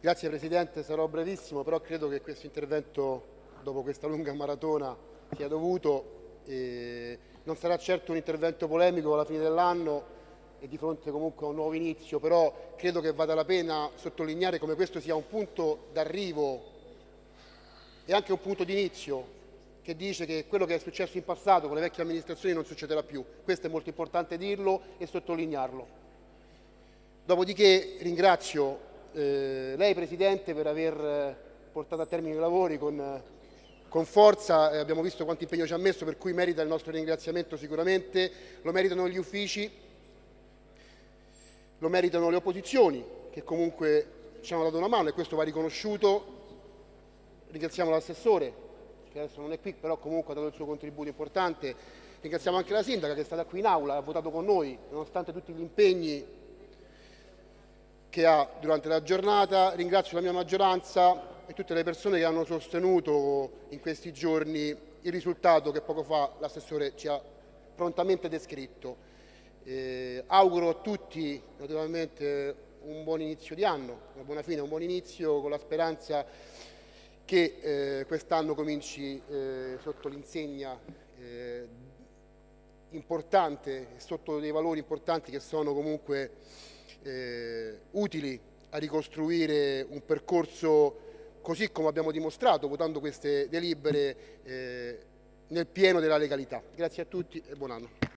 Grazie Presidente, sarò brevissimo, però credo che questo intervento, dopo questa lunga maratona, sia dovuto. E non sarà certo un intervento polemico alla fine dell'anno e di fronte comunque a un nuovo inizio, però credo che vada la pena sottolineare come questo sia un punto d'arrivo e anche un punto di inizio che dice che quello che è successo in passato con le vecchie amministrazioni non succederà più. Questo è molto importante dirlo e sottolinearlo. Dopodiché ringrazio eh, lei Presidente per aver eh, portato a termine i lavori con, eh, con forza, eh, abbiamo visto quanto impegno ci ha messo, per cui merita il nostro ringraziamento sicuramente, lo meritano gli uffici, lo meritano le opposizioni che comunque ci hanno dato una mano e questo va riconosciuto. Ringraziamo l'assessore che adesso non è qui, però comunque ha dato il suo contributo importante. Ringraziamo anche la sindaca che è stata qui in aula, ha votato con noi, nonostante tutti gli impegni che ha durante la giornata. Ringrazio la mia maggioranza e tutte le persone che hanno sostenuto in questi giorni il risultato che poco fa l'assessore ci ha prontamente descritto. Eh, auguro a tutti naturalmente un buon inizio di anno, una buona fine, un buon inizio con la speranza che eh, quest'anno cominci eh, sotto l'insegna eh, importante, sotto dei valori importanti che sono comunque eh, utili a ricostruire un percorso così come abbiamo dimostrato votando queste delibere eh, nel pieno della legalità. Grazie a tutti e buon anno.